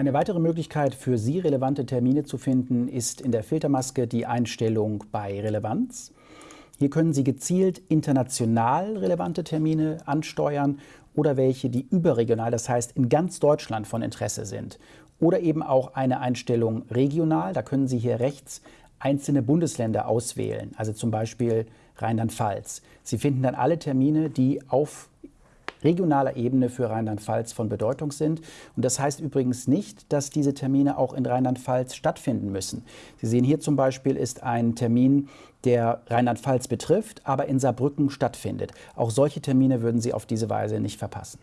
Eine weitere Möglichkeit für Sie relevante Termine zu finden, ist in der Filtermaske die Einstellung bei Relevanz. Hier können Sie gezielt international relevante Termine ansteuern oder welche, die überregional, das heißt in ganz Deutschland von Interesse sind. Oder eben auch eine Einstellung regional, da können Sie hier rechts einzelne Bundesländer auswählen, also zum Beispiel Rheinland-Pfalz. Sie finden dann alle Termine, die auf regionaler Ebene für Rheinland-Pfalz von Bedeutung sind. Und das heißt übrigens nicht, dass diese Termine auch in Rheinland-Pfalz stattfinden müssen. Sie sehen hier zum Beispiel ist ein Termin, der Rheinland-Pfalz betrifft, aber in Saarbrücken stattfindet. Auch solche Termine würden Sie auf diese Weise nicht verpassen.